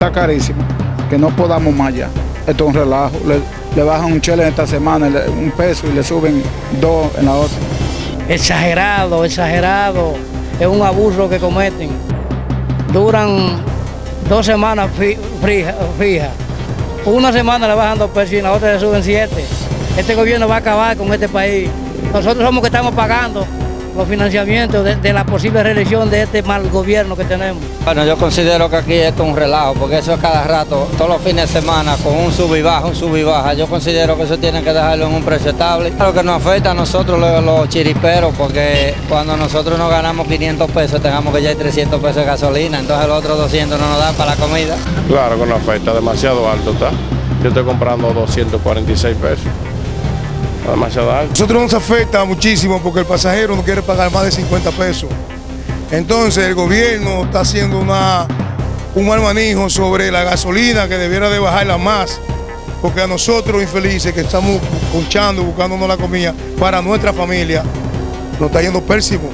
Está carísimo, que no podamos más ya. Esto es un relajo. Le, bajan un chele esta semana, un peso y le suben dos en la otra. exagerado, exagerado. Es un abuso que cometen. Duran dos semanas fijas. Una semana le bajan dos pesos y en la otra le suben siete. Este gobierno va a acabar con este país. Nosotros somos que estamos pagando los financiamientos de, de la posible reelección de este mal gobierno que tenemos. Bueno, yo considero que aquí esto es un relajo, porque eso es cada rato, todos los fines de semana, con un sub y baja, un sub y baja. Yo considero que eso tienen que dejarlo en un precio estable. Lo que nos afecta a nosotros, los, los chiriperos, porque cuando nosotros nos ganamos 500 pesos, tengamos que ya hay 300 pesos de gasolina, entonces los otros 200 no nos dan para la comida. Claro que no afecta, demasiado alto está. Yo estoy comprando 246 pesos. Alto. Nosotros nos afecta muchísimo porque el pasajero no quiere pagar más de 50 pesos. Entonces el gobierno está haciendo una, un mal manejo sobre la gasolina que debiera de bajarla más. Porque a nosotros infelices que estamos conchando, buscándonos la comida para nuestra familia, nos está yendo pésimo.